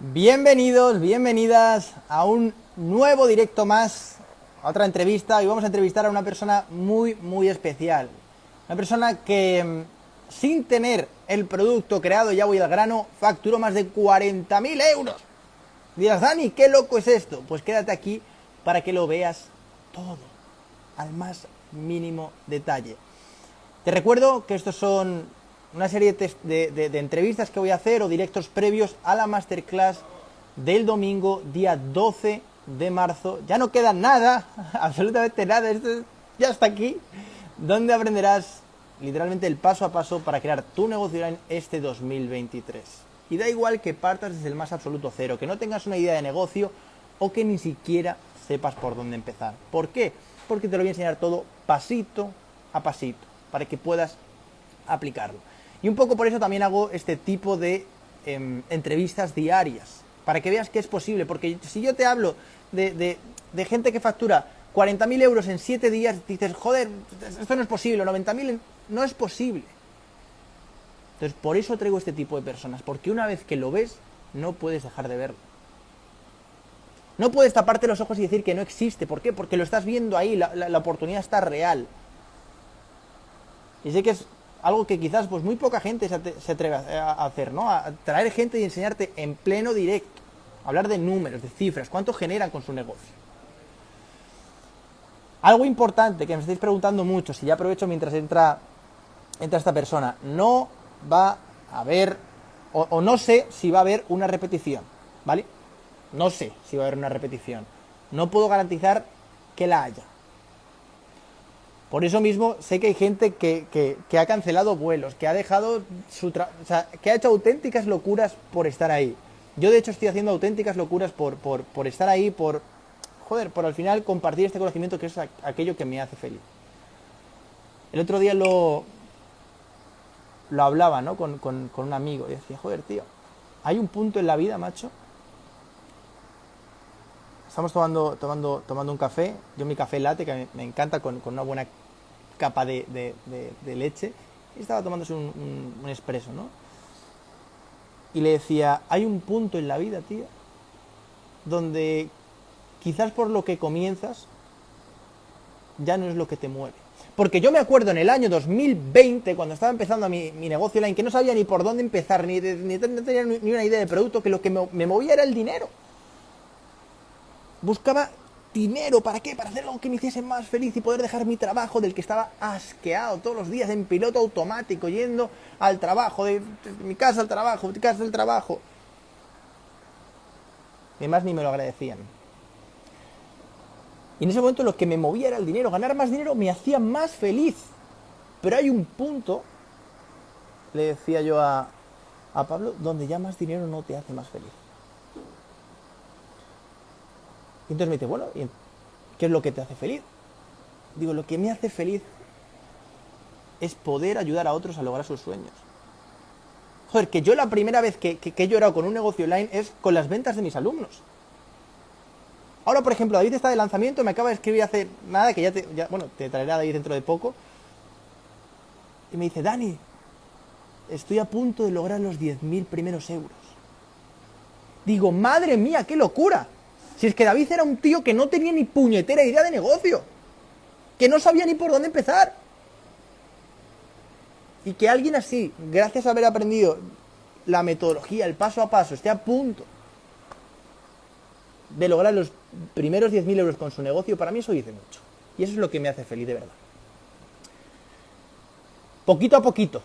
Bienvenidos, bienvenidas a un nuevo directo más, a otra entrevista. Y vamos a entrevistar a una persona muy, muy especial. Una persona que mm, sin tener el producto creado, ya voy al grano, facturó más de 40.000 euros. Dirás, Dani, ¿qué loco es esto? Pues quédate aquí para que lo veas todo, al más mínimo detalle. Te recuerdo que estos son una serie de, entrevistas que voy a hacer o directos previos a la masterclass del domingo, día 12 de marzo. Ya no queda nada, absolutamente nada, esto ya está aquí, donde aprenderás literalmente el paso a paso para crear tu negocio en este 2023. Y da igual que partas desde el más absoluto cero, que no tengas una idea de negocio o que ni siquiera sepas por dónde empezar. ¿Por qué? Porque te lo voy a enseñar todo pasito a pasito, para que puedas aplicarlo. Y un poco por eso también hago este tipo de em, entrevistas diarias, para que veas que es posible, porque si yo te hablo de, gente que factura 40.000 euros en 7 días, dices, joder, esto no es posible, 90.000 no es posible. Entonces, por eso traigo este tipo de personas, porque una vez que lo ves, no puedes dejar de verlo. No puedes taparte los ojos y decir que no existe. ¿Por qué? Porque lo estás viendo ahí, la, la oportunidad está real. Y sé que es algo que quizás pues muy poca gente se atreve a hacer, ¿no? A traer gente y enseñarte en pleno directo, hablar de números, de cifras, cuánto generan con su negocio. Algo importante que me estáis preguntando mucho, si ya aprovecho mientras entra, entra esta persona, no va a haber, o, o no sé si va a haber una repetición, ¿vale? No sé si va a haber una repetición. No puedo garantizar que la haya. Por eso mismo sé que hay gente que, ha cancelado vuelos, que ha dejado su o sea, que ha hecho auténticas locuras por estar ahí. Yo de hecho estoy haciendo auténticas locuras por, por, estar ahí, por joder, por al final compartir este conocimiento que es aquello que me hace feliz. El otro día lo, lo hablaba, ¿no? Con, un amigo y decía, joder, tío, hay un punto en la vida, macho. Estamos tomando, tomando, tomando un café, yo mi café late, que me, encanta, con, con una buena capa de, leche y estaba tomándose un, un, expreso, ¿no? Y le decía, hay un punto en la vida, tío, donde quizás por lo que comienzas ya no es lo que te mueve. Porque yo me acuerdo en el año 2020, cuando estaba empezando mi, mi negocio online, que no sabía ni por dónde empezar, ni, ni, tenía ni una idea de producto, que lo que me movía era el dinero. Buscaba dinero, ¿para qué? Para hacer algo que me hiciese más feliz y poder dejar mi trabajo del que estaba asqueado todos los días en piloto automático, yendo al trabajo, de, mi casa al trabajo, de mi casa al trabajo. Y además ni me lo agradecían. Y en ese momento lo que me movía era el dinero. Ganar más dinero me hacía más feliz. Pero hay un punto, le decía yo a, a Pablo, donde ya más dinero no te hace más feliz. Y entonces me dice, bueno, ¿qué es lo que te hace feliz? Digo, lo que me hace feliz es poder ayudar a otros a lograr sus sueños. Joder, que yo la primera vez que, he llorado con un negocio online es con las ventas de mis alumnos. Ahora, por ejemplo, David está de lanzamiento, me acaba de escribir hace nada, que ya te, bueno, te traerá David dentro de poco. Y me dice, Dani, estoy a punto de lograr los 10.000 primeros euros. Digo, madre mía, qué locura. Si es que David era un tío que no tenía ni puñetera idea de negocio, que no sabía ni por dónde empezar. Y que alguien así, gracias a haber aprendido la metodología, el paso a paso, esté a punto de lograr los primeros 10.000 euros con su negocio, para mí eso dice mucho. Y eso es lo que me hace feliz de verdad. Poquito a poquito,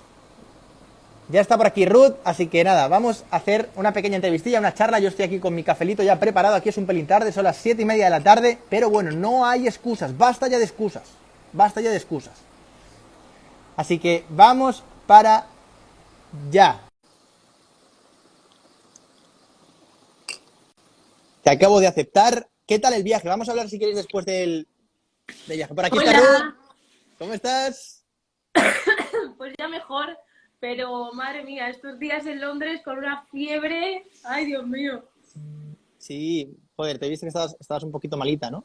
ya está por aquí Ruth, así que nada, vamos a hacer una pequeña entrevistilla, una charla. Yo estoy aquí con mi cafelito ya preparado. Aquí es un pelín tarde, son las 7 y media de la tarde. Pero bueno, no hay excusas, basta ya de excusas. Basta ya de excusas. Así que vamos para ya. Te acabo de aceptar. ¿Qué tal el viaje? Vamos a hablar si queréis después del, viaje. Por aquí está Ruth. ¿Cómo estás? pues ya mejor. Pero madre mía, estos días en Londres con una fiebre, ay Dios mío. Sí, joder, te viste que estabas, un poquito malita, ¿no?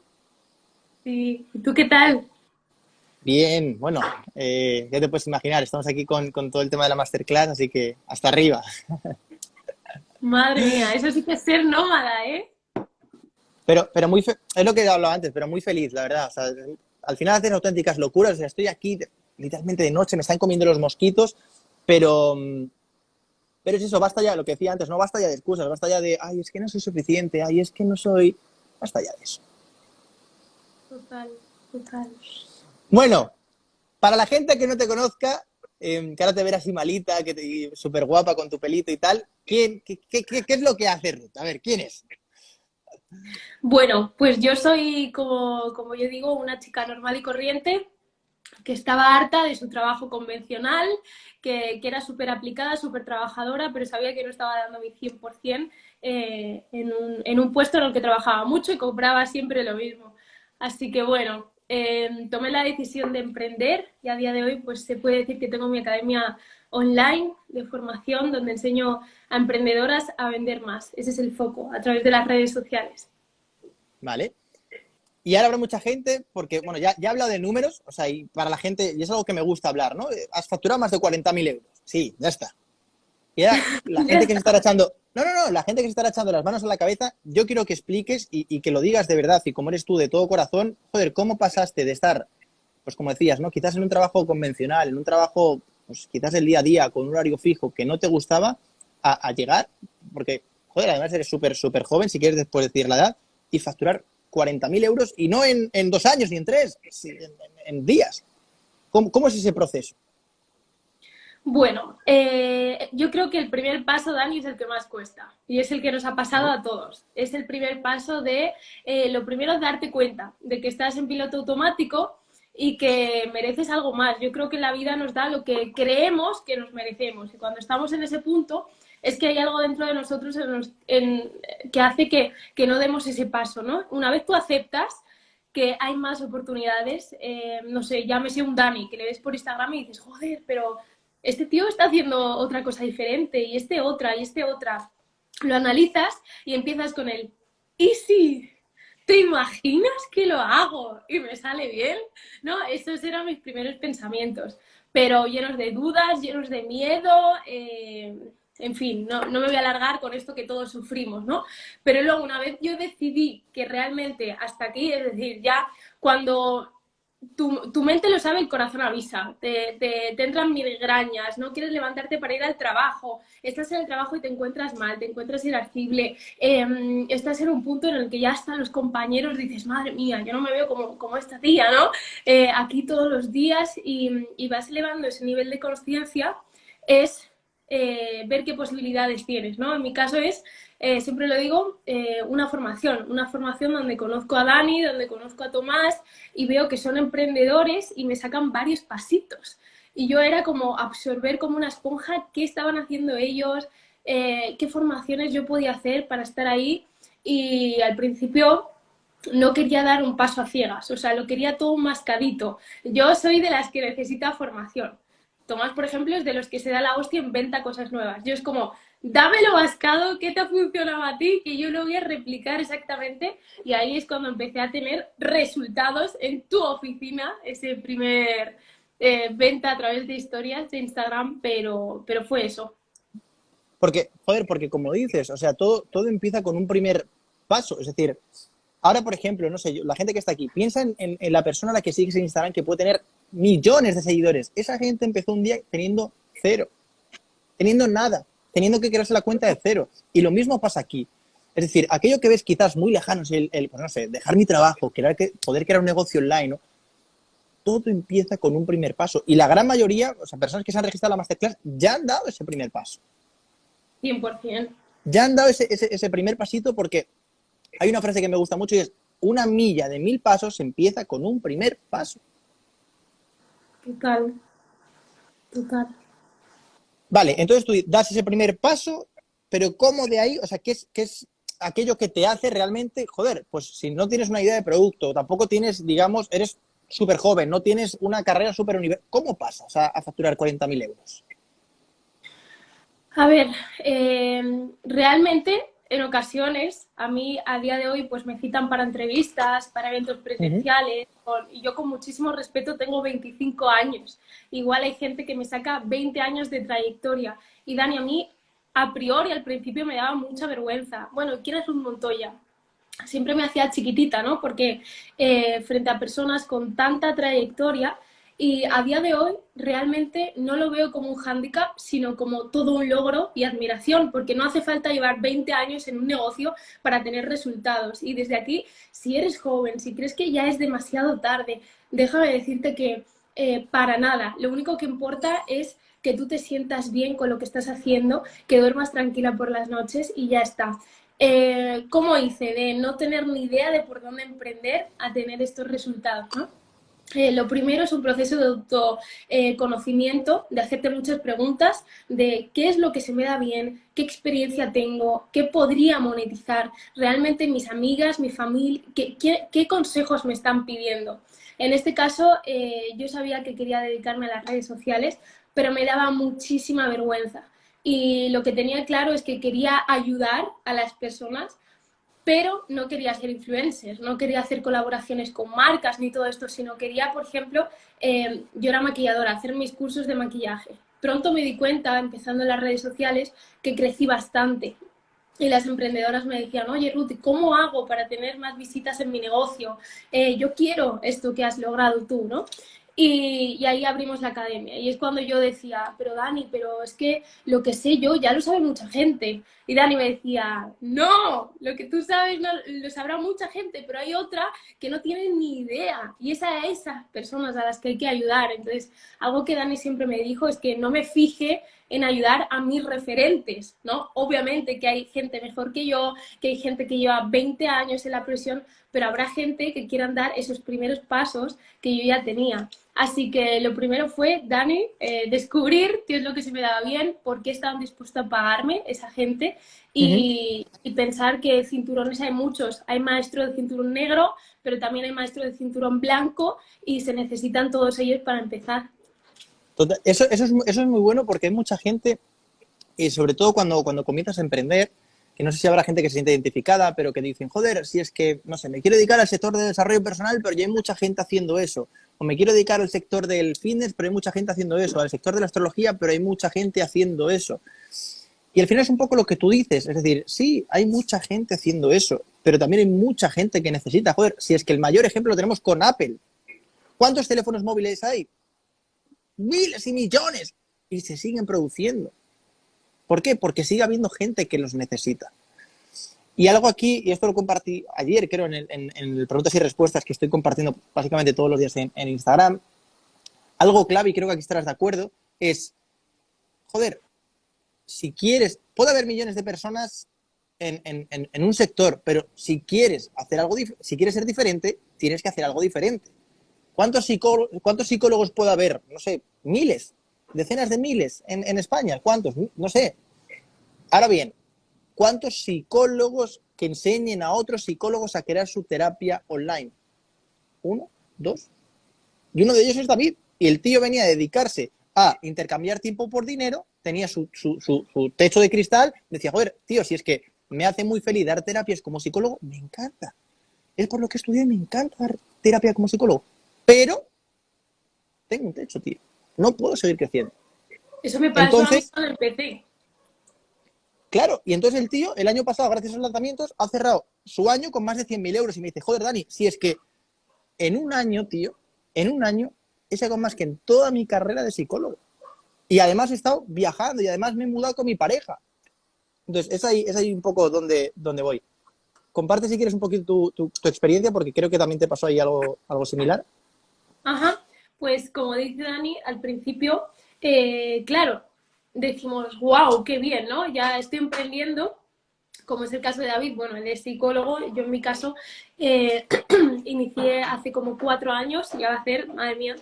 Sí, ¿y tú qué tal? Bien, bueno, eh, ya te puedes imaginar, estamos aquí con, todo el tema de la masterclass, así que hasta arriba. Madre mía, eso sí que es ser nómada, ¿eh? Pero, pero muy, es lo que he hablado antes, pero muy feliz, la verdad. al final haces auténticas locuras. O sea, estoy aquí literalmente de noche, me están comiendo los mosquitos, pero, pero es eso, basta ya, lo que decía antes, no basta ya de excusas, basta ya de, ay, es que no soy suficiente, ay, es que no soy, basta ya de eso. Total, total. Bueno, para la gente que no te conozca, eh, que ahora te verás así malita, que súper guapa con tu pelito y tal, ¿quién, qué, qué, qué, es lo que hace Ruth? A ver, ¿quién es? Bueno, pues yo soy, como, como yo digo, una chica normal y corriente que estaba harta de su trabajo convencional, que, que era súper aplicada, súper trabajadora, pero sabía que no estaba dando mi 100% eh, en, un, en un puesto en el que trabajaba mucho y cobraba siempre lo mismo. Así que bueno, Em, tomé la decisión de emprender y a día de hoy pues se puede decir que tengo mi academia online de formación donde enseño a emprendedoras a vender más. Ese es el foco, a través de las redes sociales. Vale. Y ahora habrá mucha gente, porque, bueno, ya, ya he de números, o sea, y para la gente, y es algo que me gusta hablar, ¿no? Has facturado más de 40.000 euros. Sí, ya está. Y ahora la gente que se estará echando, no, no, no, la gente que se estará echando las manos a la cabeza, yo quiero que expliques y, que lo digas de verdad y como eres tú de todo corazón, joder, ¿cómo pasaste de estar, pues como decías, ¿no? Quizás en un trabajo convencional, en un trabajo, pues quizás el día a día, con un horario fijo que no te gustaba, a, llegar, porque, joder, además eres súper, súper joven, si quieres después decir la edad, y facturar 40.000 euros y no en, dos años ni en tres, en, días. ¿Cómo es ese proceso? Bueno, eh, yo creo que el primer paso, Dani, es el que más cuesta y es el que nos ha pasado a todos. Es el primer paso de, eh, lo primero es darte cuenta de que estás en piloto automático y que mereces algo más. Yo creo que la vida nos da lo que creemos que nos merecemos y cuando estamos en ese punto es que hay algo dentro de nosotros que hace que, no demos ese paso, ¿no? Una vez tú aceptas que hay más oportunidades, eh, no sé, llámese un Dani, que le ves por Instagram y dices, joder, pero este tío está haciendo otra cosa diferente y este otra y este otra. Lo analizas y empiezas con el, ¿y si te imaginas que lo hago y me sale bien? ¿No? Esos eran mis primeros pensamientos, pero llenos de dudas, llenos de miedo, eh, en fin, no, no, me voy a alargar con esto que todos sufrimos, ¿no? Pero luego una vez yo decidí que realmente hasta aquí, es decir, ya cuando tu, tu, mente lo sabe, el corazón avisa, te, entran migrañas, no quieres levantarte para ir al trabajo, estás en el trabajo y te encuentras mal, te encuentras irascible, em, estás en un punto en el que ya están los compañeros, dices, madre mía, yo no me veo como, como esta tía, ¿no? Eh, aquí todos los días y, y, vas elevando ese nivel de conciencia, es eh, ver qué posibilidades tienes, ¿no? En mi caso es eh, siempre lo digo, eh, una formación, una formación donde conozco a Dani, donde conozco a Tomás y veo que son emprendedores y me sacan varios pasitos. Y yo era como absorber como una esponja qué estaban haciendo ellos, qué formaciones yo podía hacer para estar ahí y al principio no quería dar un paso a ciegas, o sea, lo quería todo mascadito. Yo soy de las que necesita formación. Tomás, por ejemplo, es de los que se da la hostia en venta cosas nuevas. Yo es como, dámelo bascado, ¿qué te ha funcionado a ti? Que yo lo voy a replicar exactamente. Y ahí es cuando empecé a tener resultados en tu oficina, ese primer eh, venta a través de historias de Instagram, pero, pero fue eso. Porque, joder, porque como dices, o sea, todo, todo empieza con un primer paso. Es decir, ahora, por ejemplo, no sé, la gente que está aquí, piensa en, en la persona a la que sigues en Instagram que puede tener millones de seguidores. Esa gente empezó un día teniendo cero, teniendo nada teniendo que crearse la cuenta de cero. Y lo mismo pasa aquí. Es decir, aquello que ves quizás muy lejano, el, el pues no sé, dejar mi trabajo, querer que, poder crear un negocio online, ¿no? todo empieza con un primer paso. Y la gran mayoría, o sea, personas que se han registrado a la Masterclass, ya han dado ese primer paso. 100%. Ya han dado ese, ese primer pasito porque hay una frase que me gusta mucho y es, una milla de mil pasos empieza con un primer paso. Total. Total. Vale, entonces tú das ese primer paso, pero ¿cómo de ahí? O sea, ¿qué es, qué es aquello que te hace realmente, joder, pues si no tienes una idea de producto, tampoco tienes, digamos, eres súper joven, no tienes una carrera súper universitaria, ¿cómo pasas a, a facturar 40.000 euros? A ver, eh, realmente en ocasiones, a mí a día de hoy, pues me citan para entrevistas, para eventos presenciales, y yo con muchísimo respeto tengo 25 años. Igual hay gente que me saca 20 años de trayectoria. Y Dani, a mí a priori al principio me daba mucha vergüenza. Bueno, ¿quién es un Montoya? Siempre me hacía chiquitita, ¿no? Porque eh, frente a personas con tanta trayectoria, y a día de hoy realmente no lo veo como un hándicap, sino como todo un logro y admiración, porque no hace falta llevar 20 años en un negocio para tener resultados. Y desde aquí, si eres joven, si crees que ya es demasiado tarde, déjame decirte que eh, para nada. Lo único que importa es que tú te sientas bien con lo que estás haciendo, que duermas tranquila por las noches y ya está. Eh, ¿Cómo hice? De no tener ni idea de por dónde emprender a tener estos resultados, ¿no? Eh, lo primero es un proceso de autoconocimiento, de hacerte muchas preguntas de qué es lo que se me da bien, qué experiencia tengo, qué podría monetizar, realmente mis amigas, mi familia, qué, consejos me están pidiendo. En este caso, eh, yo sabía que quería dedicarme a las redes sociales, pero me daba muchísima vergüenza. Y lo que tenía claro es que quería ayudar a las personas pero no quería ser influencer, no quería hacer colaboraciones con marcas ni todo esto, sino quería, por ejemplo, eh, yo era maquilladora, hacer mis cursos de maquillaje. Pronto me di cuenta, empezando en las redes sociales, que crecí bastante. Y las emprendedoras me decían, oye Ruth, ¿cómo hago para tener más visitas en mi negocio? Eh, yo quiero esto que has logrado tú, ¿no? Y, ahí abrimos la academia. Y es cuando yo decía, pero Dani, pero es que lo que sé yo ya lo sabe mucha gente. Y Dani me decía, no, lo que tú sabes no, lo sabrá mucha gente, pero hay otra que no tiene ni idea. Y es a esas personas a las que hay que ayudar. Entonces, algo que Dani siempre me dijo es que no me fije en ayudar a mis referentes, ¿no? Obviamente que hay gente mejor que yo, que hay gente que lleva 20 años en la presión, pero habrá gente que quieran dar esos primeros pasos que yo ya tenía. Así que lo primero fue, Dani, eh, descubrir qué es lo que se me daba bien, por qué estaban dispuestos a pagarme esa gente y, pensar que cinturones hay muchos. Hay maestro de cinturón negro, pero también hay maestro de cinturón blanco y se necesitan todos ellos para empezar. Eso, eso, es, eso es muy bueno porque hay mucha gente, y sobre todo cuando, cuando comienzas a emprender, que no sé si habrá gente que se siente identificada, pero que dicen, joder, si es que, no sé, me quiero dedicar al sector de desarrollo personal, pero ya hay mucha gente haciendo eso o me quiero dedicar al sector del fitness, pero hay mucha gente haciendo eso, al sector de la astrología, pero hay mucha gente haciendo eso. Y al final es un poco lo que tú dices, es decir, sí, hay mucha gente haciendo eso, pero también hay mucha gente que necesita, joder, si es que el mayor ejemplo lo tenemos con Apple. ¿Cuántos teléfonos móviles hay? Miles y millones. Y se siguen produciendo. ¿Por qué? Porque sigue habiendo gente que los necesita. Y algo aquí, y esto lo compartí ayer, creo, en el, preguntas y respuestas que estoy compartiendo básicamente todos los días en, Instagram, algo clave, y creo que aquí estarás de acuerdo, es, joder, si quieres, puede haber millones de personas en, un sector, pero si quieres hacer algo, si quieres ser diferente, tienes que hacer algo diferente. ¿Cuántos, ¿Cuántos psicólogos puede haber? No sé, miles, decenas de miles en, en España. ¿Cuántos? No sé. Ahora bien, ¿Cuántos psicólogos que enseñen a otros psicólogos a crear su terapia online? ¿Uno? ¿Dos? Y uno de ellos es David. Y el tío venía a dedicarse a intercambiar tiempo por dinero, tenía su, techo de cristal, decía, joder, tío, si es que me hace muy feliz dar terapias como psicólogo, me encanta. Es por lo que estudié, me encanta dar terapia como psicólogo. Pero tengo un techo, tío. No puedo seguir creciendo. Eso me pasó Entonces, a mí cuando empecé. Claro, y entonces el tío, el año pasado, gracias a los lanzamientos, ha cerrado su año con más de 100.000 euros. Y me dice, joder, Dani, si es que en un año, tío, en un año he sacado más que en toda mi carrera de psicólogo. Y además he estado viajando y además me he mudado con mi pareja. Entonces, es ahí, es ahí un poco donde, donde voy. Comparte si quieres un poquito tu, tu, experiencia, porque creo que también te pasó ahí algo, algo similar. Ajá, pues como dice Dani, al principio, eh, claro, decimos, wow, qué bien, ¿no? Ya estoy emprendiendo, como es el caso de David, bueno, él es psicólogo, yo en mi caso eh, inicié hace como cuatro años, ya va a hacer, madre mía,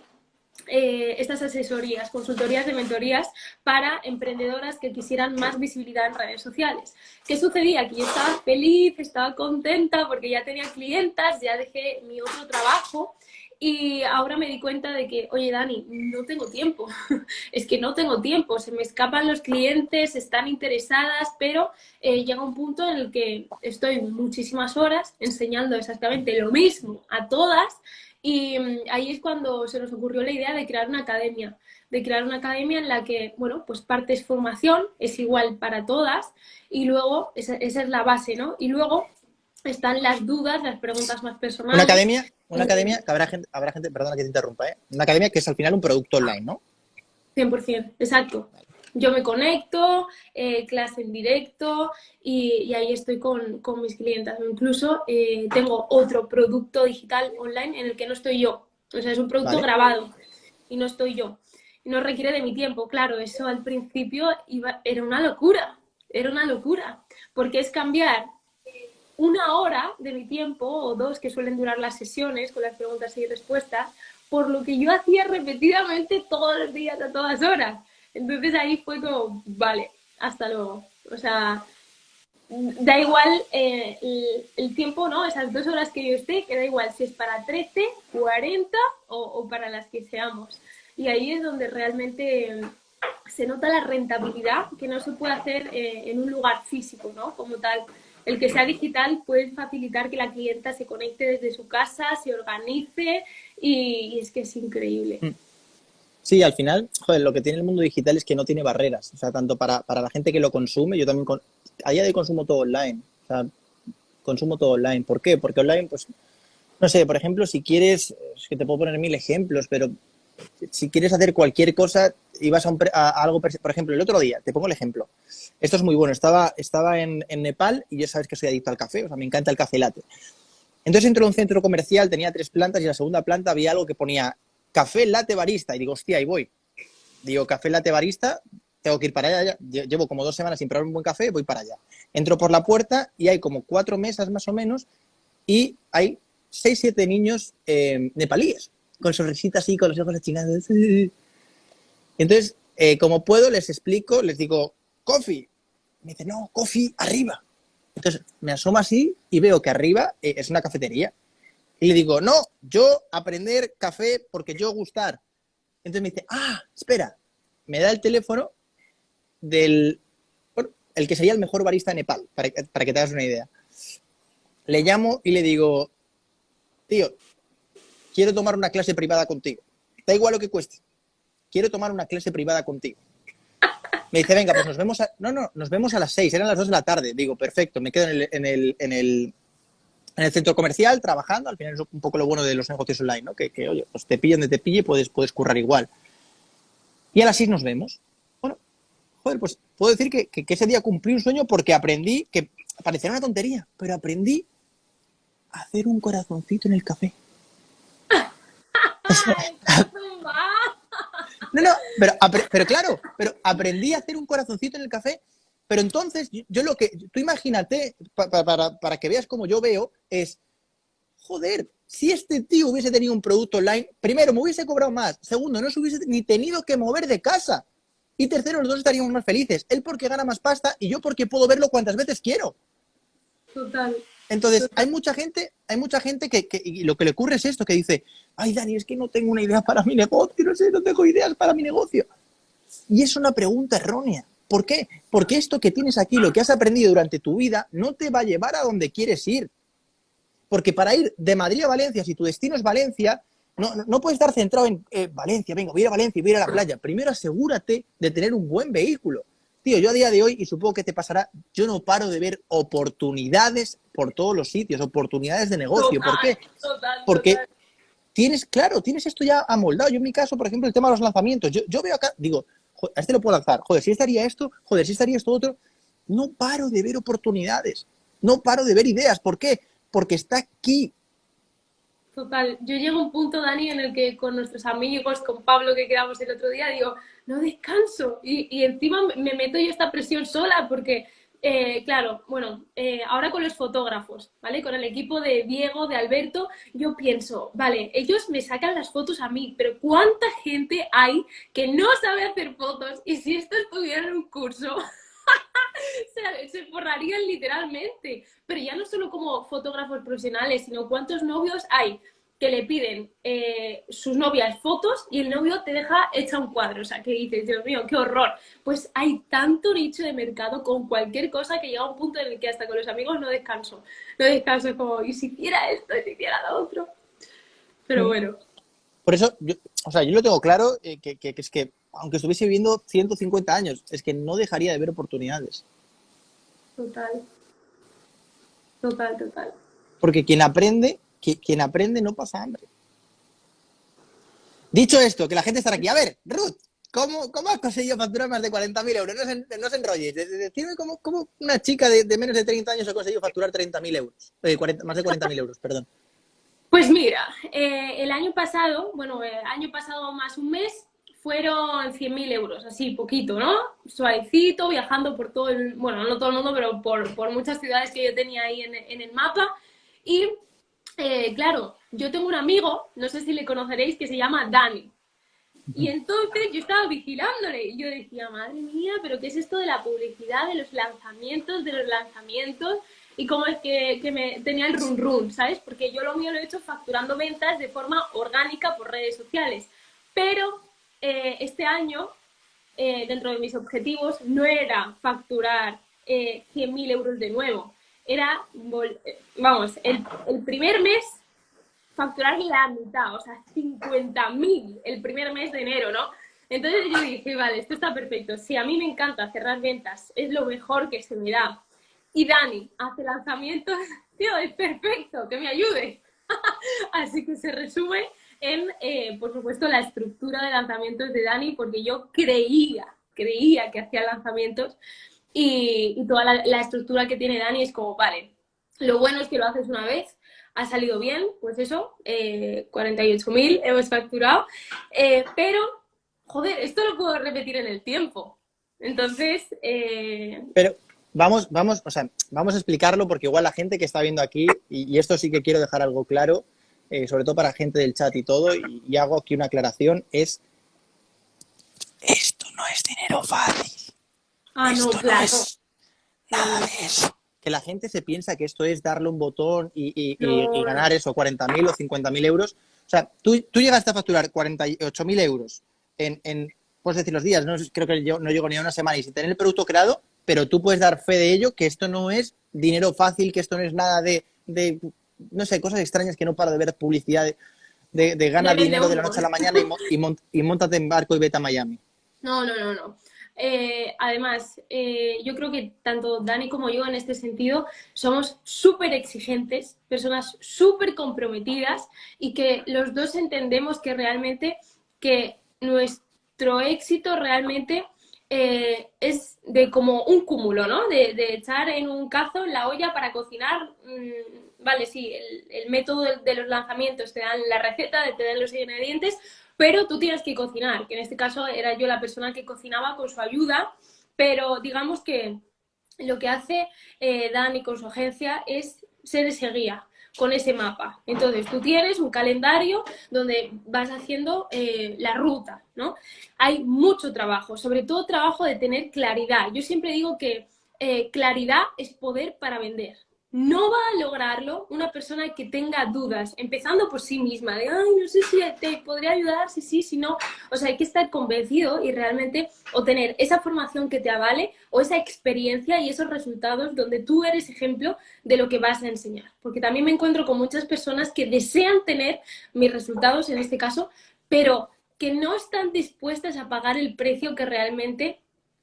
eh, estas asesorías, consultorías de mentorías para emprendedoras que quisieran más visibilidad en redes sociales. ¿Qué sucedía? Que yo estaba feliz, estaba contenta porque ya tenía clientas, ya dejé mi otro trabajo y ahora me di cuenta de que, oye Dani, no tengo tiempo, es que no tengo tiempo, se me escapan los clientes, están interesadas, pero eh, llega un punto en el que estoy muchísimas horas enseñando exactamente lo mismo a todas y mm, ahí es cuando se nos ocurrió la idea de crear una academia. de crear una academia en la que, bueno, pues parte es formación, es igual para todas, y luego, esa, esa es la base, ¿no? Y luego están las dudas, las preguntas más personales. Una academia, una academia que habrá gente, habrá gente, perdona que te interrumpa, ¿eh? Una academia que es al final un producto online, ¿no? 100%, exacto. Yo me conecto, eh, clase en directo y, ahí estoy con, con, mis clientas. Incluso eh, tengo otro producto digital online en el que no estoy yo. O sea, es un producto grabado y no estoy yo. No requiere de mi tiempo. Claro, eso al principio iba, era una locura. Era una locura. Porque es cambiar una hora de mi tiempo o dos que suelen durar las sesiones con las preguntas y respuestas por lo que yo hacía repetidamente todos los días a todas horas. Entonces ahí fue como, vale, hasta luego. O sea, da igual eh, el, tiempo, ¿no? Esas dos horas que yo esté, que da igual si es para 13, 40 o, para las que seamos. Y ahí es donde realmente se nota la rentabilidad que no se puede hacer eh, en un lugar físico, ¿no? Como tal. El que sea digital puede facilitar que la clienta se conecte desde su casa, se organice y, es que es increíble. Mm. Sí, al final, joder, lo que tiene el mundo digital es que no tiene barreras. O sea, tanto para, la gente que lo consume, yo también, con, a día de consumo todo online. O sea, consumo todo online. ¿Por qué? Porque online, pues, no sé, por ejemplo, si quieres, es que te puedo poner mil ejemplos, pero si quieres hacer cualquier cosa y vas a, algo, por ejemplo, el otro día, te pongo el ejemplo. Esto es muy bueno. Estaba, estaba en, Nepal y ya sabes que soy adicto al café, o sea, me encanta el café latte. Entonces entro a un centro comercial, tenía tres plantas y en la segunda planta había algo que ponía café latte barista. Y digo, hostia, ahí voy. Digo, café latte barista, tengo que ir para allá. Llevo como dos semanas sin probar un buen café, voy para allá. Entro por la puerta y hay como cuatro mesas más o menos y hay seis, siete niños eh, nepalíes, con sonrisitas así, con los ojos achinados. Entonces, eh, como puedo, les explico, les digo, coffee. Me dice, no, coffee arriba. Entonces, me asomo así y veo que arriba eh, es una cafetería. Y le digo, no, yo aprender café porque yo gustar. Entonces me dice, ah, espera, me da el teléfono del, el que sería el mejor barista de Nepal, para, para que te hagas una idea. Le llamo y le digo, tío, quiero tomar una clase privada contigo. Da igual lo que cueste. Quiero tomar una clase privada contigo. Me dice, venga, pues nos vemos a... No, no, nos vemos a las seis, eran las dos de la tarde. Digo, perfecto, me quedo en el, en el, en el en el centro comercial trabajando, al final es un poco lo bueno de los negocios online, ¿no? Que, oye, pues te pillen donde te pille, puedes, puedes currar igual. Y a las 6 nos vemos. Bueno, joder, pues puedo decir que, ese día cumplí un sueño porque aprendí, que parecía una tontería, pero aprendí a hacer un corazoncito en el café. no, no, pero, pero claro, pero aprendí a hacer un corazoncito en el café pero entonces, yo lo que, tú imagínate, para, que veas como yo veo, es, joder, si este tío hubiese tenido un producto online, primero, me hubiese cobrado más, segundo, no se hubiese ni tenido que mover de casa, y tercero, los dos estaríamos más felices. Él porque gana más pasta y yo porque puedo verlo cuantas veces quiero. Total. Entonces, hay mucha gente, hay mucha gente que, y lo que le ocurre es esto, que dice, ay Dani, es que no tengo una idea para mi negocio, no sé, no tengo ideas para mi negocio. Y es una pregunta errónea. ¿Por qué? Porque esto que tienes aquí, lo que has aprendido durante tu vida, no te va a llevar a donde quieres ir. Porque para ir de Madrid a Valencia, si tu destino es Valencia, no, puedes estar centrado en eh, Valencia, vengo, voy a ir a Valencia voy a ir a la playa. Primero asegúrate de tener un buen vehículo. Tío, yo a día de hoy, y supongo que te pasará, yo no paro de ver oportunidades por todos los sitios, oportunidades de negocio. ¿Por qué? Porque tienes, claro, tienes esto ya amoldado. Yo en mi caso, por ejemplo, el tema de los lanzamientos, yo, yo veo acá, digo, a este lo puedo lanzar, joder, si estaría esto, joder, si estaría esto otro. No paro de ver oportunidades, no paro de ver ideas. ¿Por qué? Porque está aquí. Total, yo llego a un punto, Dani, en el que con nuestros amigos, con Pablo que quedamos el otro día, digo, no descanso. Y, encima me meto yo esta presión sola porque eh, claro, bueno, eh, ahora con los fotógrafos, ¿vale? Con el equipo de Diego, de Alberto, yo pienso, vale, ellos me sacan las fotos a mí, pero ¿cuánta gente hay que no sabe hacer fotos? Y si esto estuviera en un curso, se, se forrarían literalmente. Pero ya no solo como fotógrafos profesionales, sino cuántos novios hay que le piden eh, sus novias fotos y el novio te deja hecha un cuadro. O sea, que dices, Dios mío, qué horror. Pues hay tanto nicho de mercado con cualquier cosa que llega a un punto en el que hasta con los amigos no descanso. No descanso como, y si hiciera esto, y si hiciera lo otro. Pero mm. bueno. Por eso, yo, o sea, yo lo tengo claro, eh, que, es que aunque estuviese viviendo 150 años, es que no dejaría de ver oportunidades. Total. Total, total. Porque quien aprende, quien aprende no pasa hambre. Dicho esto, que la gente estará aquí. A ver, Ruth, ¿cómo, has conseguido facturar más de 40.000 euros? No se, no enrolles. Decirme cómo, una chica de, menos de 30 años ha conseguido facturar 30.000 euros. Eh, más de 40.000 euros, perdón. Pues mira, eh, el año pasado, bueno, el año pasado más un mes, fueron 100.000 euros, así poquito, ¿no? Suavecito, viajando por todo el, bueno, no todo el mundo, pero por, muchas ciudades que yo tenía ahí en el mapa. Y eh, claro, yo tengo un amigo, no sé si le conoceréis, que se llama Dani. Y entonces yo estaba vigilándole y yo decía, madre mía, pero ¿qué es esto de la publicidad, de los lanzamientos, de los lanzamientos? Y cómo es que, que me tenía el run run, ¿sabes? Porque yo lo mío lo he hecho facturando ventas de forma orgánica por redes sociales. Pero eh, este año, eh, dentro de mis objetivos, no era facturar 100.000 euros de nuevo. Era, vamos, el, el primer mes facturar la mitad, o sea, 50.000 el primer mes de enero, ¿no? Entonces yo dije, vale, esto está perfecto. Si a mí me encanta cerrar ventas, es lo mejor que se me da. Y Dani hace lanzamientos, tío, es perfecto, que me ayude. Así que se resume en, eh, por supuesto, la estructura de lanzamientos de Dani, porque yo creía, creía que hacía lanzamientos y, toda la, estructura que tiene Dani es como, vale, lo bueno es que lo haces una vez, ha salido bien, pues eso, eh, 48.000 hemos facturado, eh, pero, joder, esto lo puedo repetir en el tiempo. Entonces... Eh, pero vamos, vamos, o sea, vamos a explicarlo porque igual la gente que está viendo aquí, y, esto sí que quiero dejar algo claro, eh, sobre todo para gente del chat y todo, y, hago aquí una aclaración, es esto no es dinero fácil. Ah, no, claro. nada de eso que la gente se piensa que esto es darle un botón y, ganar eso, 40.000 o 50.000 euros. O sea, tú, tú llegaste a facturar 48.000 euros en, en, puedes decir los días, no, creo que yo no llego ni a una semana y sin tener el producto creado, pero tú puedes dar fe de ello, que esto no es dinero fácil, que esto no es nada de, no sé, cosas extrañas que no paro de ver publicidad de, de, ganar dinero de la noche a la mañana y, y, y montate en barco y vete a Miami. No, no, no, no. Eh, además, eh, yo creo que tanto Dani como yo en este sentido somos súper exigentes, personas súper comprometidas y que los dos entendemos que realmente que nuestro éxito realmente eh, es de como un cúmulo, ¿no? De, echar en un cazo en la olla para cocinar. Mm, vale, sí, el, método de, de, los lanzamientos te dan la receta, te dan los ingredientes, pero tú tienes que cocinar, que en este caso era yo la persona que cocinaba con su ayuda, pero digamos que lo que hace eh, Dani con su agencia es ser ese guía con ese mapa. Entonces, tú tienes un calendario donde vas haciendo eh, la ruta, ¿no? Hay mucho trabajo, sobre todo trabajo de tener claridad. Yo siempre digo que eh, claridad es poder para vender no va a lograrlo una persona que tenga dudas, empezando por sí misma, de, ay, no sé si te podría ayudar, si sí, si no. O sea, hay que estar convencido y realmente o tener esa formación que te avale o esa experiencia y esos resultados donde tú eres ejemplo de lo que vas a enseñar. Porque también me encuentro con muchas personas que desean tener mis resultados, en este caso, pero que no están dispuestas a pagar el precio que realmente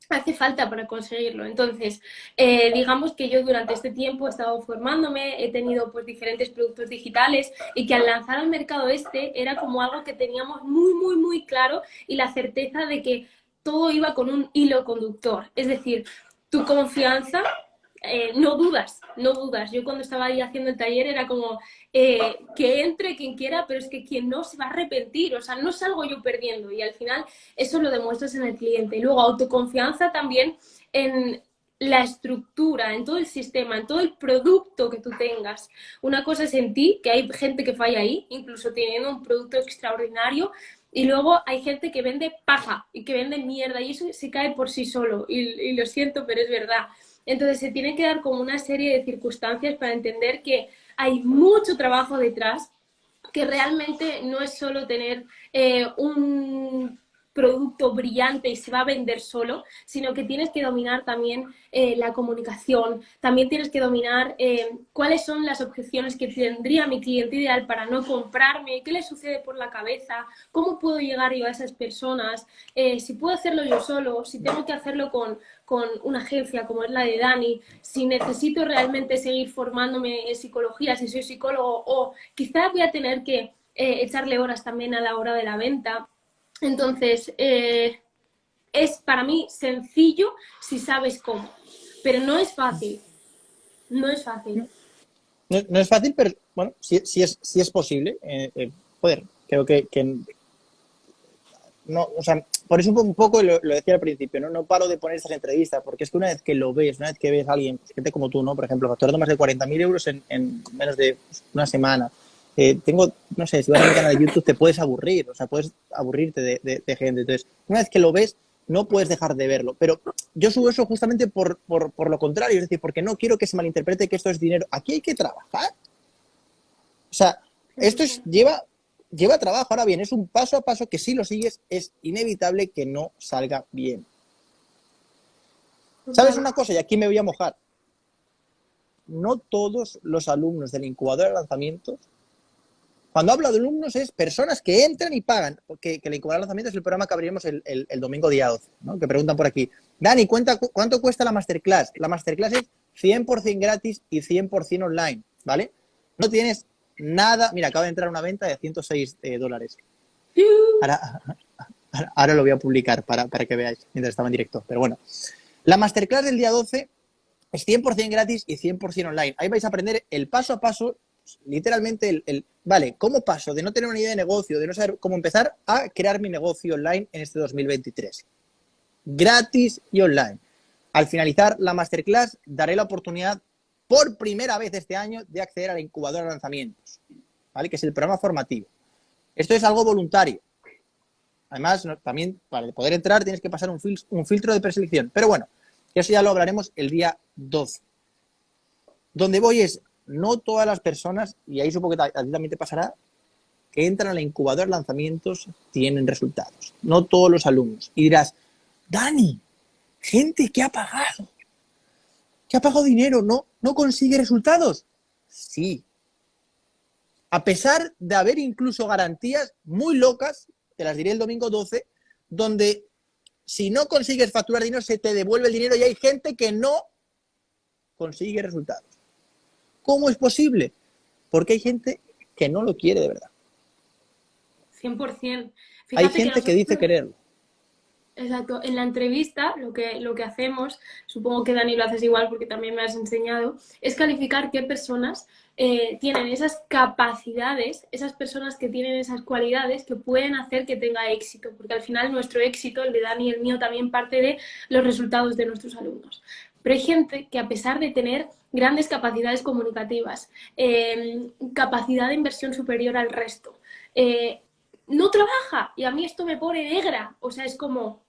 hace falta para conseguirlo. Entonces, eh, digamos que yo durante este tiempo he estado formándome, he tenido pues diferentes productos digitales y que al lanzar al mercado este era como algo que teníamos muy, muy, muy claro y la certeza de que todo iba con un hilo conductor. Es decir, tu confianza eh, no dudas, no dudas. Yo cuando estaba ahí haciendo el taller era como eh, que entre quien quiera, pero es que quien no se va a arrepentir, o sea, no salgo yo perdiendo y al final eso lo demuestras en el cliente. Y luego autoconfianza también en la estructura, en todo el sistema, en todo el producto que tú tengas. Una cosa es en ti, que hay gente que falla ahí, incluso teniendo un producto extraordinario, y luego hay gente que vende paja y que vende mierda y eso se cae por sí solo. y lo siento, pero es verdad. Entonces se tiene que dar como una serie de circunstancias para entender que hay mucho trabajo detrás, que realmente no es solo tener eh, un producto brillante y se va a vender solo, sino que tienes que dominar también eh, la comunicación, también tienes que dominar eh, cuáles son las objeciones que tendría mi cliente ideal para no comprarme, qué le sucede por la cabeza, cómo puedo llegar yo a esas personas, eh, si puedo hacerlo yo solo, si tengo que hacerlo con, con una agencia como es la de Dani, si necesito realmente seguir formándome en psicología, si soy psicólogo, o quizás voy a tener que echarle horas también a la hora de la venta. Entonces, eh, es para mí sencillo si sabes cómo, pero no es fácil. No es fácil. No, es fácil, pero bueno, si, es, si es posible. Eh, eh, joder, creo que, no, o sea, por eso un poco, lo, decía al principio, ¿no? no paro de poner estas entrevistas, porque es que una vez que lo ves, una vez que ves a alguien, gente como tú, ¿no? Por ejemplo, facturando más de 40.000 euros en, en, menos de una semana, eh, tengo, no sé, si vas a mi canal de YouTube te puedes aburrir, o sea, puedes aburrirte de, de, gente. Entonces, una vez que lo ves, no puedes dejar de verlo. Pero yo subo eso justamente por, por, por, lo contrario, es decir, porque no quiero que se malinterprete que esto es dinero. Aquí hay que trabajar. O sea, esto es, lleva, lleva trabajo. Ahora bien, es un paso a paso que si lo sigues es inevitable que no salga bien. ¿Sabes una cosa? Y aquí me voy a mojar. No todos los alumnos del incubador de lanzamientos cuando hablo de alumnos es personas que entran y pagan, que el incubador de lanzamiento es el programa que abriremos el, domingo día 12, ¿no? que preguntan por aquí. Dani, ¿cuánto cuesta la masterclass? La masterclass es 100% gratis y 100% online, ¿vale? No tienes nada... Mira, acaba de entrar una venta de 106 eh, dólares. Ahora, lo voy a publicar para, para que veáis mientras estaba en directo, pero bueno. La masterclass del día 12 es 100% gratis y 100% online. Ahí vais a aprender el paso a paso literalmente el, vale, ¿cómo paso de no tener una idea de negocio, de no saber cómo empezar, a crear mi negocio online en este 2023? Gratis y online. Al finalizar la masterclass, daré la oportunidad por primera vez este año de acceder a la incubadora de lanzamientos, ¿vale? Que es el programa formativo. Esto es algo voluntario. Además, también para poder entrar tienes que pasar un, filtro de preselección. Pero bueno, eso ya lo hablaremos el día 12. Donde voy es, no todas las personas, y ahí supongo que a ti también te pasará, que entran a la incubadora de lanzamientos tienen resultados. No todos los alumnos. Y dirás, Dani, gente que ha pagado, que ha pagado dinero, ¿no, no consigue resultados? Sí. A pesar de haber incluso garantías muy locas, te las diré el domingo 12, donde si no consigues facturar dinero, se te devuelve el dinero y hay gente que no consigue resultados. ¿Cómo es posible? Porque hay gente que no lo quiere de verdad. 100%. hay gente que, dice quererlo. Exacto. En la entrevista lo que, lo que hacemos, supongo que Dani lo haces igual porque también me has enseñado, es calificar qué personas eh, tienen esas capacidades, esas personas que tienen esas cualidades que pueden hacer que tenga éxito, porque al final nuestro éxito, el de Dani y el mío, también parte de los resultados de nuestros alumnos. Pero hay gente que a pesar de tener grandes capacidades comunicativas, em, capacidad de inversión superior al resto, eh, no trabaja y a mí esto me pone negra. O sea, es como,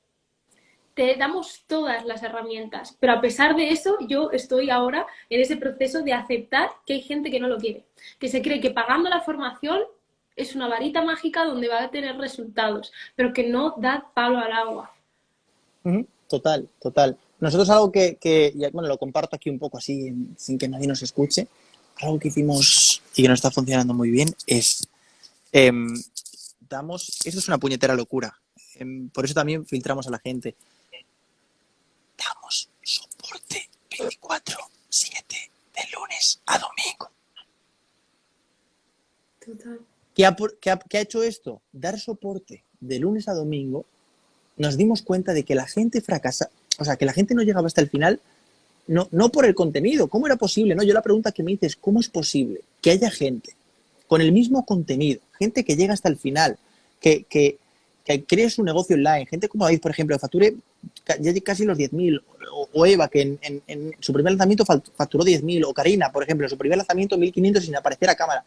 te damos todas las herramientas, pero a pesar de eso yo estoy ahora en ese proceso de aceptar que hay gente que no lo quiere, que se cree que pagando la formación es una varita mágica donde va a tener resultados, pero que no da palo al agua. Total, total. Nosotros algo que, bueno, lo comparto aquí un poco así, sin que nadie nos escuche, algo que hicimos y que no está funcionando muy bien es, em, damos, esto es una puñetera locura, em, por eso también filtramos a la gente, damos soporte 24-7 de lunes a domingo. Total. ¿Qué ha, ¿Qué ha hecho esto? Dar soporte de lunes a domingo, nos dimos cuenta de que la gente fracasa, o sea, que la gente no llegaba hasta el final, no, no por el contenido. ¿Cómo era posible? No, yo la pregunta que me dices, ¿cómo es posible que haya gente con el mismo contenido, gente que llega hasta el final, que, que, que cree su negocio online, gente como David, por ejemplo, que facture ya casi los 10.000, o, Eva, que en, en, su primer lanzamiento facturó 10.000, o Karina, por ejemplo, en su primer lanzamiento 1.500 sin aparecer a cámara.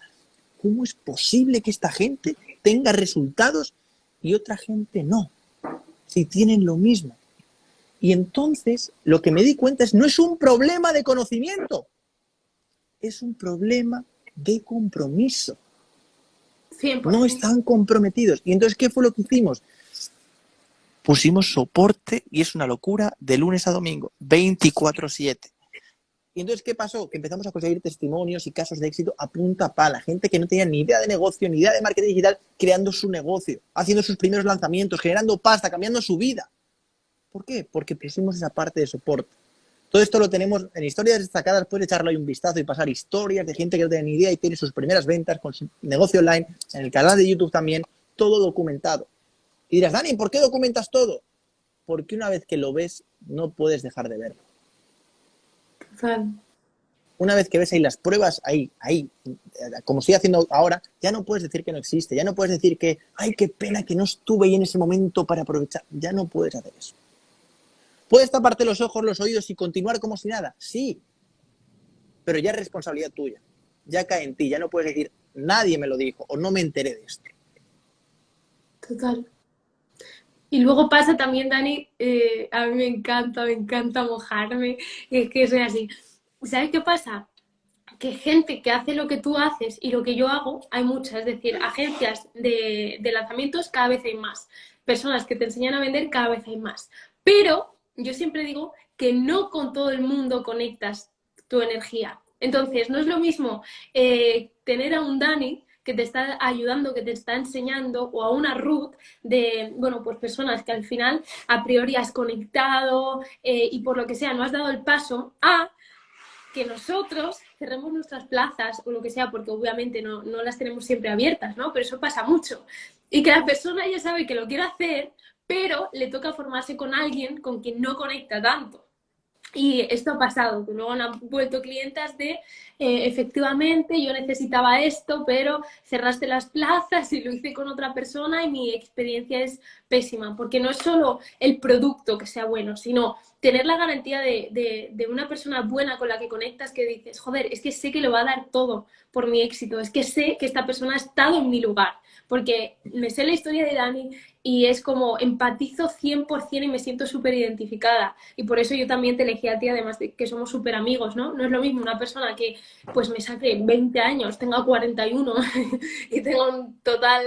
¿Cómo es posible que esta gente tenga resultados y otra gente no? Si tienen lo mismo. Y entonces lo que me di cuenta es, no es un problema de conocimiento, es un problema de compromiso. No están comprometidos. Y entonces, ¿qué fue lo que hicimos? pusimos soporte y es una locura de lunes a domingo, 24/7. Y entonces, ¿qué pasó? Que empezamos a conseguir testimonios y casos de éxito a punta pala. Gente que no tenía ni idea de negocio, ni idea de marketing digital, creando su negocio, haciendo sus primeros lanzamientos, generando pasta, cambiando su vida. ¿Por qué? Porque pusimos esa parte de soporte. Todo esto lo tenemos en historias destacadas, puedes echarle un vistazo y pasar historias de gente que no tiene ni idea y tiene sus primeras ventas con su negocio online, en el canal de YouTube también, todo documentado. Y dirás, Dani, ¿por qué documentas todo? Porque una vez que lo ves, no puedes dejar de verlo. Una vez que ves ahí las pruebas, ahí, ahí, como estoy haciendo ahora, ya no puedes decir que no existe, ya no puedes decir que, ay, qué pena que no estuve ahí en ese momento para aprovechar. Ya no puedes hacer eso. ¿Puedes taparte los ojos, los oídos y continuar como si nada? Sí, pero ya es responsabilidad tuya. Ya cae en ti, ya no puedes decir, nadie me lo dijo o no me enteré de esto. Total. Y luego pasa también, Dani, eh, a mí me encanta, me encanta mojarme, es que soy así. ¿Sabes qué pasa? Que gente que hace lo que tú haces y lo que yo hago, hay muchas, es decir, agencias de, de lanzamientos cada vez hay más, personas que te enseñan a vender cada vez hay más. Pero yo siempre digo que no con todo el mundo conectas tu energía. Entonces, no es lo mismo eh, tener a un Dani que te está ayudando, que te está enseñando, o a una Ruth de, bueno, pues personas que al final a priori has conectado eh, y por lo que sea no has dado el paso a que nosotros cerremos nuestras plazas o lo que sea, porque obviamente no, no las tenemos siempre abiertas, ¿no? Pero eso pasa mucho. Y que la persona ya sabe que lo quiere hacer, pero le toca formarse con alguien con quien no conecta tanto. Y esto ha pasado, luego han vuelto clientas de, eh, efectivamente, yo necesitaba esto, pero cerraste las plazas y lo hice con otra persona y mi experiencia es pésima, porque no es solo el producto que sea bueno, sino tener la garantía de, de, una persona buena con la que conectas que dices, joder, es que sé que lo va a dar todo por mi éxito, es que sé que esta persona ha estado en mi lugar, porque me sé la historia de Dani y es como empatizo 100% y me siento súper identificada. Y por eso yo también te elegí a ti, además de que somos súper amigos, ¿no? No es lo mismo una persona que pues me saque 20 años, tenga 41 y tenga un total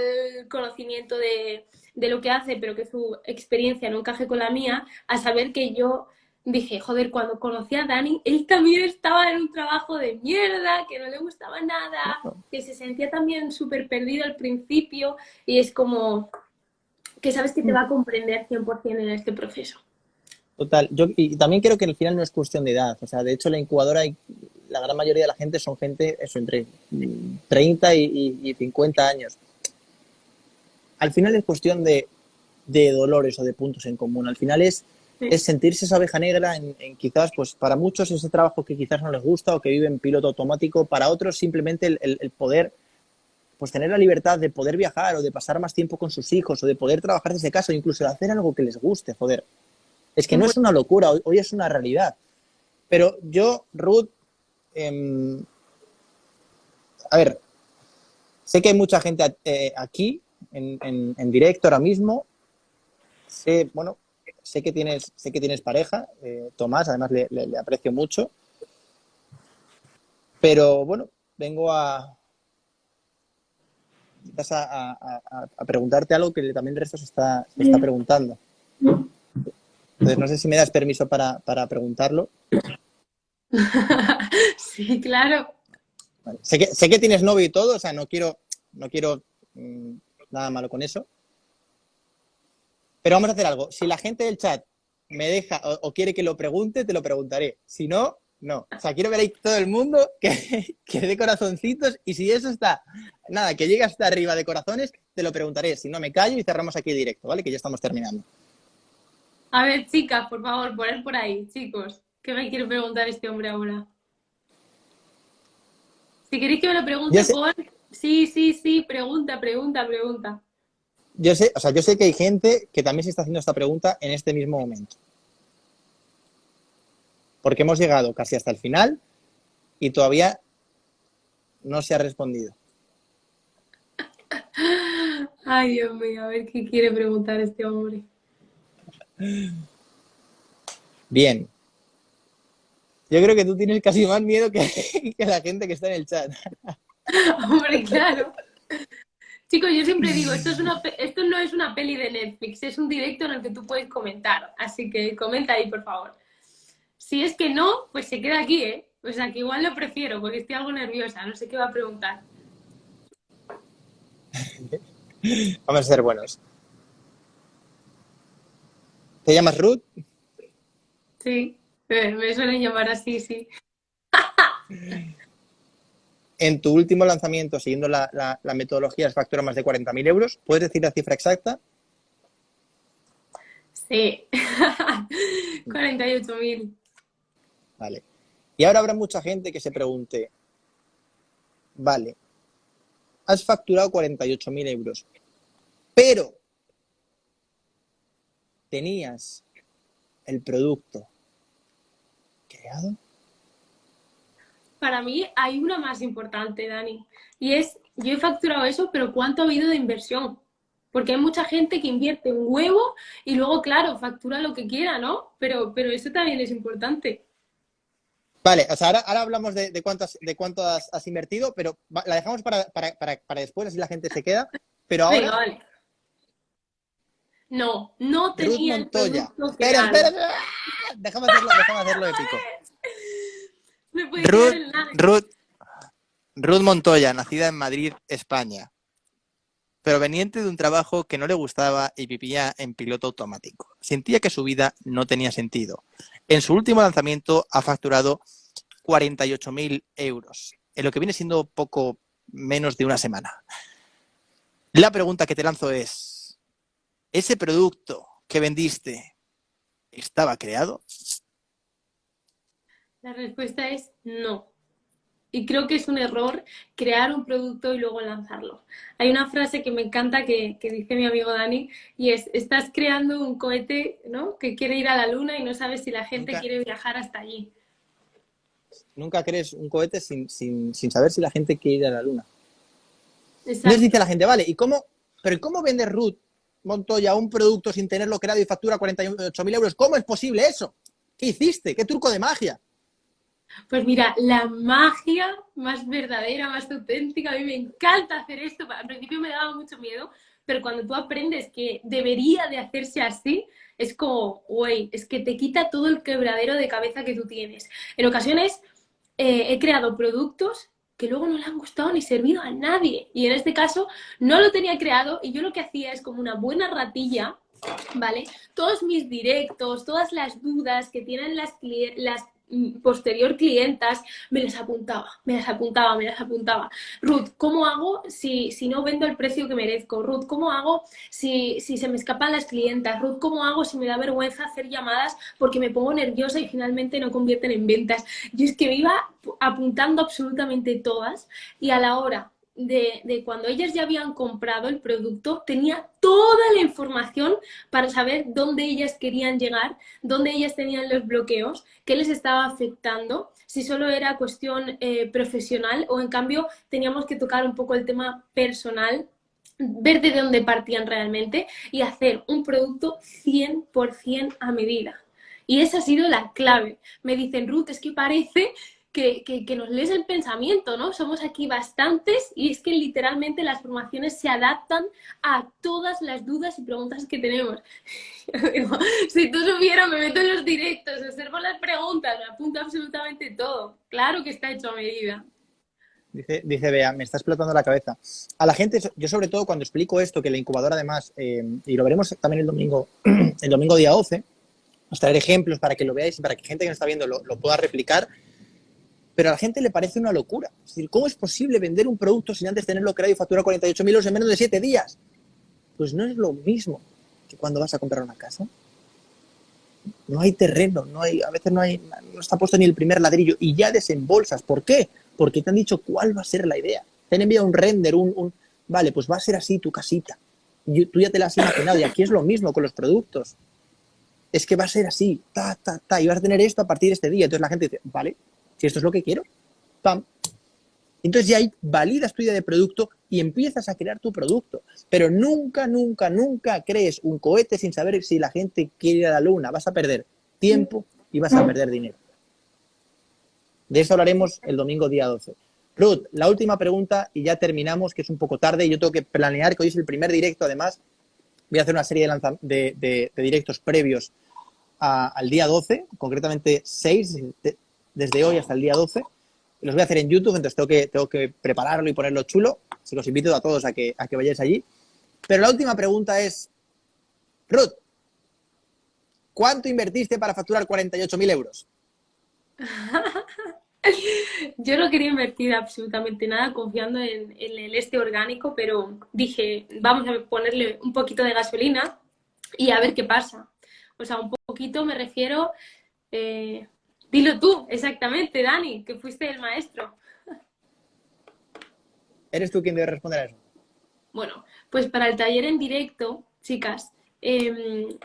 conocimiento de, de lo que hace, pero que su experiencia no encaje con la mía, a saber que yo dije, joder, cuando conocí a Dani, él también estaba en un trabajo de mierda, que no le gustaba nada, que se sentía también súper perdido al principio y es como, que sabes que te va a comprender 100% en este proceso. Total, yo y también creo que al final no es cuestión de edad, o sea, de hecho la incubadora y la gran mayoría de la gente son gente, eso, entre 30 y, 50 años. Al final es cuestión de, dolores o de puntos en común, al final es, es sentirse esa abeja negra en, quizás, pues para muchos ese trabajo que quizás no les gusta o que vive en piloto automático, para otros simplemente el poder pues tener la libertad de poder viajar o de pasar más tiempo con sus hijos o de poder trabajar desde casa o incluso de hacer algo que les guste, joder. Es que no es una locura, hoy, es una realidad. Pero yo, Ruth, em, a ver, sé que hay mucha gente eh, aquí en, directo ahora mismo. Sé, bueno, sé que tienes, sé que tienes pareja, eh, Tomás, además le aprecio mucho. Pero bueno, vengo a, vas a, preguntarte algo que también el resto se está, está preguntando. Entonces, no sé si me das permiso para, preguntarlo. sí, claro. Sé, que, sé que tienes novio y todo, o sea, no quiero, no quiero mm, nada malo con eso. Pero vamos a hacer algo. Si la gente del chat me deja o quiere que lo pregunte, te lo preguntaré. Si no, no, o sea, quiero ver ahí todo el mundo que, que dé corazoncitos y si eso está, nada, que llegue hasta arriba de corazones, te lo preguntaré. Si no, me callo y cerramos aquí directo, ¿vale? Que ya estamos terminando. A ver, chicas, por favor, poner por ahí, chicos. ¿Qué me quiere preguntar este hombre ahora? Si queréis que me lo pregunte por... Sí, sí, sí, pregunta, pregunta, pregunta. Yo sé, o sea, yo sé que hay gente que también se está haciendo esta pregunta en este mismo momento porque hemos llegado casi hasta el final y todavía no se ha respondido. Ay, Dios mío, a ver qué quiere preguntar este hombre. Bien. Yo creo que tú tienes casi más miedo que, la gente que está en el chat. Hombre, claro. Chicos, yo siempre digo, esto, es una, esto no es una peli de Netflix, es un directo en el que tú puedes comentar. Así que comenta ahí, por favor. Si es que no, pues se queda aquí, ¿eh? O sea, que igual lo prefiero porque estoy algo nerviosa, no sé qué va a preguntar. Vamos a ser buenos. ¿Te llamas Ruth? Sí, me suelen llamar así, sí. en tu último lanzamiento, siguiendo la, metodología, has facturado más de 40.000 euros. ¿Puedes decir la cifra exacta? Sí, 48.000. Vale. Y ahora habrá mucha gente que se pregunte, vale, has facturado 48.000 euros, pero tenías el producto creado. Para mí hay una más importante, Dani, y es, yo he facturado eso, pero ¿cuánto ha habido de inversión? Porque hay mucha gente que invierte un huevo y luego, claro, factura lo que quiera, ¿no? Pero, pero eso también es importante. Vale, o sea, ahora, hablamos de, de, cuánto, has, de cuánto has, invertido, pero la dejamos para, después, así la gente se queda. Pero ahora... vale. No, no tenía Ruth Montoya. espera, espera, espera, Déjame hacerlo, déjame hacerlo épico. Ruth, Ruth, Ruth Montoya, nacida en Madrid, España, proveniente de un trabajo que no le gustaba y vivía en piloto automático. Sentía que su vida no tenía sentido. En su último lanzamiento ha facturado 48.000 euros, en lo que viene siendo poco menos de una semana. La pregunta que te lanzo es, ¿ese producto que vendiste estaba creado? La respuesta es no. Y creo que es un error crear un producto y luego lanzarlo. Hay una frase que me encanta que, dice mi amigo Dani y es, estás creando un cohete ¿no? que quiere ir a la luna y no sabes si la gente quiere viajar hasta allí. Nunca crees un cohete sin, saber si la gente quiere ir a la luna. Entonces dice la gente, vale, ¿y cómo, pero cómo vende Ruth Montoya un producto sin tenerlo creado y factura 48.000 euros? ¿Cómo es posible eso? ¿Qué hiciste? ¿Qué truco de magia? Pues mira, la magia más verdadera, más auténtica, a mí me encanta hacer esto. Al principio me daba mucho miedo, pero cuando tú aprendes que debería de hacerse así, es como, güey, es que te quita todo el quebradero de cabeza que tú tienes. En ocasiones eh, he creado productos que luego no le han gustado ni servido a nadie. Y en este caso no lo tenía creado y yo lo que hacía es como una buena ratilla, ¿vale? Todos mis directos, todas las dudas que tienen las, las posterior clientas, me las apuntaba, me las apuntaba, me las apuntaba. Ruth, ¿cómo hago si, si no vendo el precio que merezco? Ruth, ¿cómo hago si, si se me escapan las clientas? Ruth, ¿cómo hago si me da vergüenza hacer llamadas porque me pongo nerviosa y finalmente no convierten en ventas? Yo es que me iba apuntando absolutamente todas y a la hora de, cuando ellas ya habían comprado el producto, tenía toda la información para saber dónde ellas querían llegar, dónde ellas tenían los bloqueos, qué les estaba afectando, si solo era cuestión eh, profesional o en cambio teníamos que tocar un poco el tema personal ver de dónde partían realmente y hacer un producto 100% a medida. Y esa ha sido la clave. Me dicen, Ruth, es que parece que, nos lees el pensamiento, ¿no? Somos aquí bastantes y es que literalmente las formaciones se adaptan a todas las dudas y preguntas que tenemos. si tú supieras, me meto en los directos, observo las preguntas, me apunto absolutamente todo. Claro que está hecho a medida. Dice, dice Bea, me está explotando la cabeza. A la gente, yo sobre todo cuando explico esto, que la incubadora además, eh, y lo veremos también el domingo, el domingo día 12, os traeré ejemplos para que lo veáis y para que gente que nos está viendo lo pueda replicar pero a la gente le parece una locura. Es decir, ¿cómo es posible vender un producto sin antes tenerlo creado y facturar 48.000 euros en menos de 7 días? Pues no es lo mismo que cuando vas a comprar una casa. No hay terreno, no hay, a veces no, hay, no está puesto ni el primer ladrillo y ya desembolsas. ¿Por qué? Porque te han dicho cuál va a ser la idea. Te han enviado un render, un, vale, pues va a ser así tu casita. Tú ya te la has imaginado y aquí es lo mismo con los productos. Es que va a ser así, ta, ta, ta, y vas a tener esto a partir de este día. Entonces la gente dice, vale, si esto es lo que quiero, ¡pam! Entonces ya ahí validas tu idea de producto y empiezas a crear tu producto. Pero nunca, nunca, nunca crees un cohete sin saber si la gente quiere ir a la luna. Vas a perder tiempo y vas a perder dinero. De eso hablaremos el domingo día 12. Ruth, la última pregunta y ya terminamos, que es un poco tarde y yo tengo que planear, que hoy es el primer directo, además. Voy a hacer una serie de, directos previos al día 12, concretamente 6, desde hoy hasta el día 12. Los voy a hacer en YouTube, entonces tengo que, tengo que prepararlo y ponerlo chulo. Así que os invito a todos a que, a que vayáis allí. Pero la última pregunta es, Ruth, ¿cuánto invertiste para facturar 48.000 euros? Yo no quería invertir absolutamente nada confiando en, el este orgánico, pero dije, vamos a ponerle un poquito de gasolina y a ver qué pasa. O sea, un poquito me refiero... Eh, dilo tú, exactamente, Dani, que fuiste el maestro. ¿Eres tú quien debe responder a eso? Bueno, pues para el taller en directo, chicas... Em,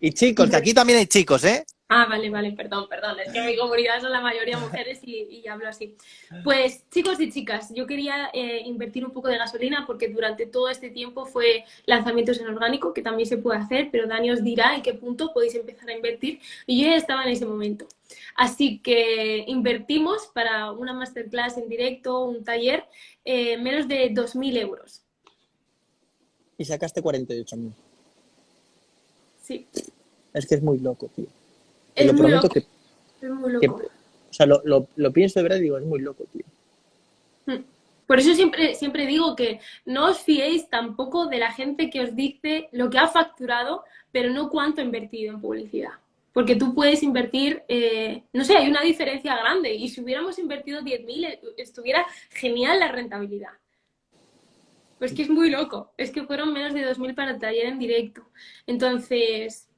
y chicos, que aquí también hay chicos, ¿eh? Ah, vale, vale, perdón, perdón. Es que mi comunidad son la mayoría mujeres y, hablo así. Pues chicos y chicas, yo quería eh, invertir un poco de gasolina porque durante todo este tiempo fue lanzamientos en orgánico, que también se puede hacer, pero Dani os dirá en qué punto podéis empezar a invertir. Y yo ya estaba en ese momento. Así que invertimos para una masterclass en directo, un taller, eh, menos de 2.000 euros. Y sacaste 48.000. Sí. Es que es muy loco, tío. Es lo prometo que, es muy loco. o sea, lo, lo, pienso de verdad y digo, es muy loco, tío. Hmm. Por eso siempre, siempre digo que no os fiéis tampoco de la gente que os dice lo que ha facturado, pero no cuánto ha invertido en publicidad. Porque tú puedes invertir, eh, no sé, hay una diferencia grande. Y si hubiéramos invertido 10.000, eh, estuviera genial la rentabilidad. Pues que es muy loco. Es que fueron menos de 2.000 para el taller en directo. Entonces,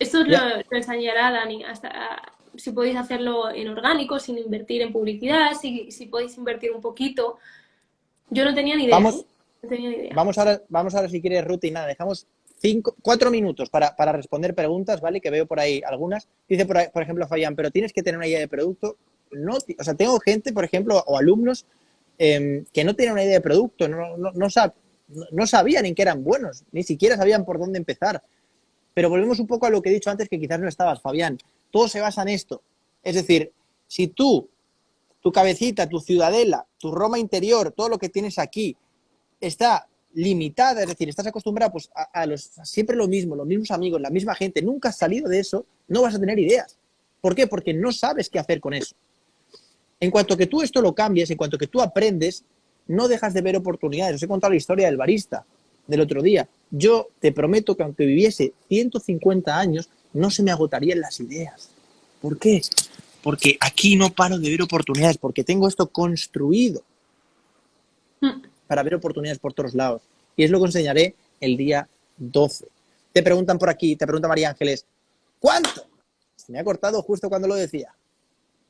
esto lo, enseñará Dani, hasta si podéis hacerlo en orgánico, sin invertir en publicidad, si, si podéis invertir un poquito. Yo no tenía ni idea. Vamos, no tenía ni idea. vamos, ahora, vamos ahora si quieres, Ruth, y nada, dejamos cinco, cuatro minutos para, para, responder preguntas, ¿vale? Que veo por ahí algunas. Dice, por, por ejemplo, Fayán, pero tienes que tener una idea de producto. No, o sea, tengo gente, por ejemplo, o alumnos em, que no tienen una idea de producto, no, no, no, no sabían en qué eran buenos, ni siquiera sabían por dónde empezar. Pero volvemos un poco a lo que he dicho antes, que quizás no estabas, Fabián. Todo se basa en esto. Es decir, si tú, tu cabecita, tu ciudadela, tu Roma interior, todo lo que tienes aquí, está limitada, es decir, estás acostumbrado pues, a, los, siempre lo mismo, los mismos amigos, la misma gente, nunca has salido de eso, no vas a tener ideas. ¿Por qué? Porque no sabes qué hacer con eso. En cuanto que tú esto lo cambies, en cuanto que tú aprendes, no dejas de ver oportunidades. Os he contado la historia del barista del otro día. Yo te prometo que aunque viviese 150 años, no se me agotarían las ideas. ¿Por qué? Porque aquí no paro de ver oportunidades, porque tengo esto construido para ver oportunidades por todos lados. Y es lo que enseñaré el día 12. Te preguntan por aquí, te pregunta María Ángeles, ¿cuánto? Se me ha cortado justo cuando lo decía.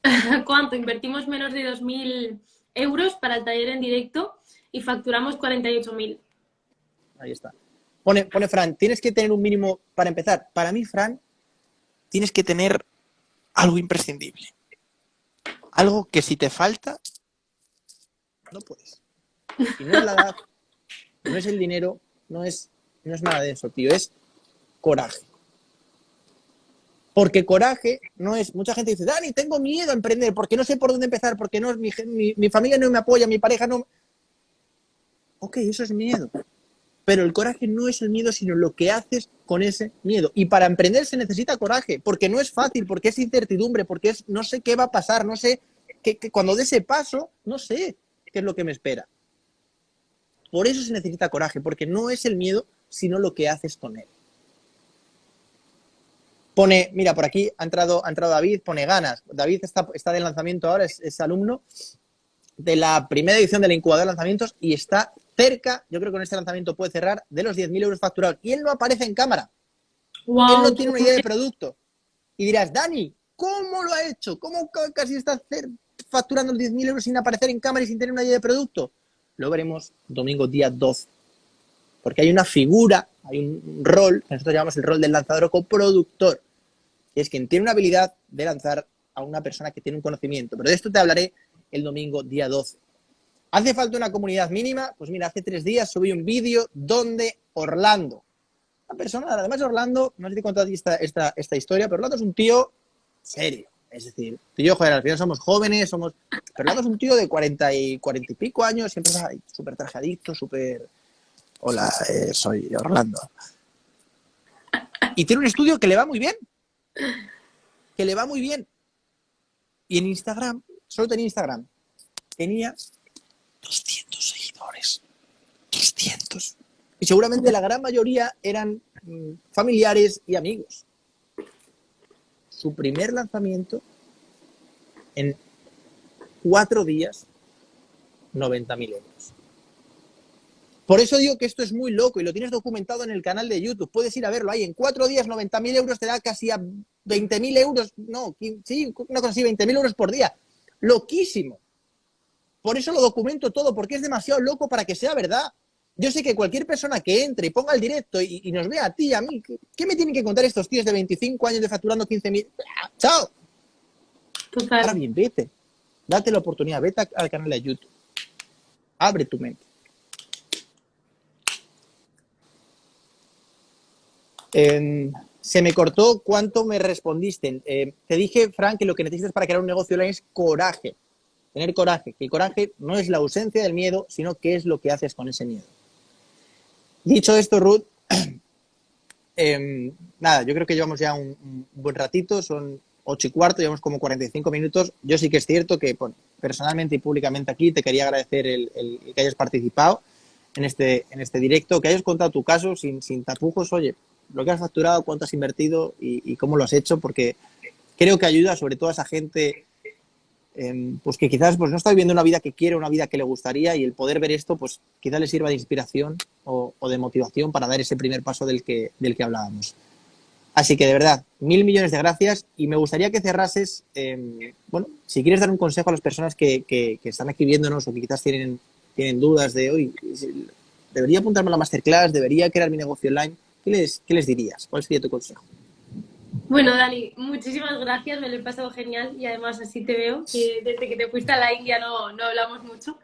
¿Cuánto? Invertimos menos de 2.000 euros para el taller en directo y facturamos 48.000. Ahí está. Pone, pone Fran, tienes que tener un mínimo para empezar. Para mí, Fran, tienes que tener algo imprescindible. Algo que si te falta, no puedes. No es la edad, no es el dinero, no es, no es nada de eso, tío. Es coraje. Porque coraje no es. Mucha gente dice, Dani, tengo miedo a emprender porque no sé por dónde empezar, porque no, mi, mi, mi familia no me apoya, mi pareja no. Ok, eso es miedo. Pero el coraje no es el miedo, sino lo que haces con ese miedo. Y para emprender se necesita coraje, porque no es fácil, porque es incertidumbre, porque es no sé qué va a pasar, no sé, que, cuando dé ese paso, no sé qué es lo que me espera. Por eso se necesita coraje, porque no es el miedo, sino lo que haces con él. Pone, mira, por aquí ha entrado, ha entrado David, pone ganas. David está, está de lanzamiento ahora, es, es alumno de la primera edición del incubador de lanzamientos y está cerca, yo creo que con este lanzamiento puede cerrar, de los 10.000 euros facturados. Y él no aparece en cámara. Él no tiene una idea de producto. Y dirás, Dani, ¿cómo lo ha hecho? ¿Cómo casi está facturando los 10.000 euros sin aparecer en cámara y sin tener una idea de producto? Lo veremos domingo día 12. Porque hay una figura, hay un rol, que nosotros llamamos el rol del lanzador o coproductor, que es quien tiene una habilidad de lanzar a una persona que tiene un conocimiento. Pero de esto te hablaré el domingo día 12. ¿Hace falta una comunidad mínima? Pues mira, hace tres días subí un vídeo donde Orlando, una persona, además Orlando, no sé si he esta, esta historia, pero Orlando es un tío serio, Es decir, tú y yo, joder, al final somos jóvenes, somos... Pero es un tío de 40 y, 40 y pico años, siempre súper trajadito, súper... Hola, eh, soy Orlando. Y tiene un estudio que le va muy bien. Que le va muy bien. Y en Instagram, solo tenía Instagram, tenía 200 seguidores. 200. Y seguramente la gran mayoría eran mm, familiares y amigos. Su primer lanzamiento, en cuatro días, 90.000 euros. Por eso digo que esto es muy loco y lo tienes documentado en el canal de YouTube. Puedes ir a verlo ahí. En cuatro días, 90.000 euros te da casi a 20.000 euros. No, sí, no consigo 20.000 euros por día. Loquísimo. Por eso lo documento todo, porque es demasiado loco para que sea verdad. Yo sé que cualquier persona que entre y ponga el directo y, nos vea a ti y a mí, ¿qué, me tienen que contar estos tíos de 25 años de facturando 15.000? ¡Chao! Ahora bien, vete. Date la oportunidad, vete al canal de YouTube. Abre tu mente. se me cortó cuánto me respondiste. Eh, te dije, Frank, que lo que necesitas para crear un negocio online es coraje. Tener coraje. Que el coraje no es la ausencia del miedo, sino que es lo que haces con ese miedo. Dicho esto, Ruth, em, nada, yo creo que llevamos ya un, buen ratito, son ocho y cuarto, llevamos como 45 minutos. Yo sí que es cierto que personalmente y públicamente aquí te quería agradecer el, que hayas participado en este, en este directo, que hayas contado tu caso sin, sin tapujos. Oye, lo que has facturado, cuánto has invertido y, cómo lo has hecho, porque creo que ayuda sobre todo a esa gente em, pues que quizás pues, no está viviendo una vida que quiere, una vida que le gustaría y el poder ver esto, pues quizás le sirva de inspiración o, de motivación para dar ese primer paso del que, del que hablábamos. Así que de verdad, mil millones de gracias y me gustaría que cerrases, em, bueno, si quieres dar un consejo a las personas que, que, están aquí viéndonos o que quizás tienen, tienen dudas de hoy, debería apuntarme a la masterclass, debería crear mi negocio online, ¿Qué les, ¿Qué les dirías? ¿Cuál sería tu consejo? Bueno, Dani, muchísimas gracias, me lo he pasado genial y además así te veo, que desde que te fuiste a la India no, no hablamos mucho.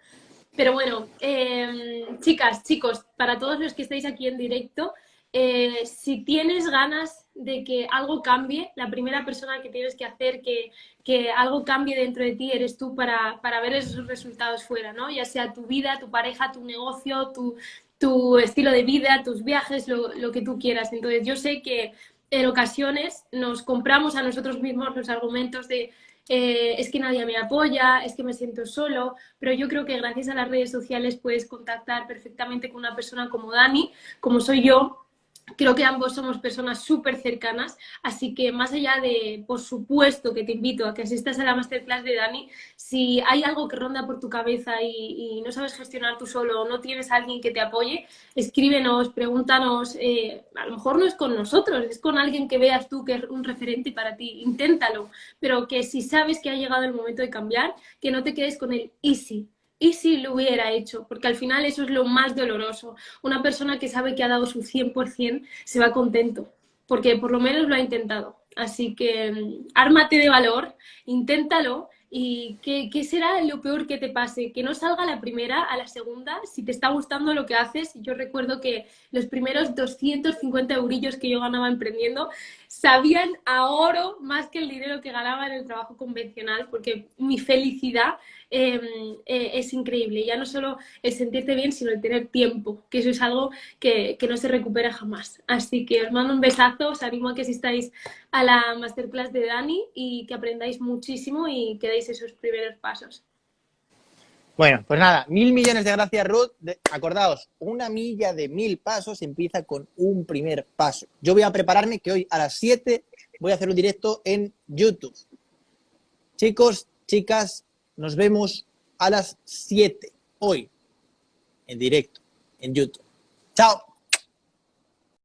Pero bueno, em, chicas, chicos, para todos los que estáis aquí en directo, eh, si tienes ganas de que algo cambie, la primera persona que tienes que hacer que, que algo cambie dentro de ti eres tú para, para, ver esos resultados fuera, ¿no? Ya sea tu vida, tu pareja, tu negocio, tu, tu estilo de vida, tus viajes, lo, que tú quieras. Entonces yo sé que en ocasiones nos compramos a nosotros mismos los argumentos de eh, es que nadie me apoya, es que me siento solo, pero yo creo que gracias a las redes sociales puedes contactar perfectamente con una persona como Dani, como soy yo, Creo que ambos somos personas súper cercanas, así que más allá de, por supuesto, que te invito a que asistas a la masterclass de Dani, si hay algo que ronda por tu cabeza y, no sabes gestionar tú solo o no tienes a alguien que te apoye, escríbenos, pregúntanos, eh, a lo mejor no es con nosotros, es con alguien que veas tú que es un referente para ti, inténtalo, pero que si sabes que ha llegado el momento de cambiar, que no te quedes con el easy, ¿Y si lo hubiera hecho? Porque al final eso es lo más doloroso. Una persona que sabe que ha dado su 100% se va contento, porque por lo menos lo ha intentado. Así que mm, ármate de valor, inténtalo ¿Y qué, será lo peor que te pase? Que no salga la primera a la segunda, si te está gustando lo que haces. Yo recuerdo que los primeros 250 eurillos que yo ganaba emprendiendo sabían a oro más que el dinero que ganaba en el trabajo convencional, porque mi felicidad em, eh, es increíble. Ya no solo el sentirte bien, sino el tener tiempo, que eso es algo que, que no se recupera jamás. Así que os mando un besazo, os animo a que asistáis a la masterclass de Dani y que aprendáis muchísimo y que deis esos primeros pasos. Bueno, pues nada, mil millones de gracias, Ruth. acordaos, una milla de mil pasos empieza con un primer paso. Yo voy a prepararme que hoy a las 7 voy a hacer un directo en YouTube. Chicos, chicas, nos vemos a las 7 hoy en directo en YouTube. Chao.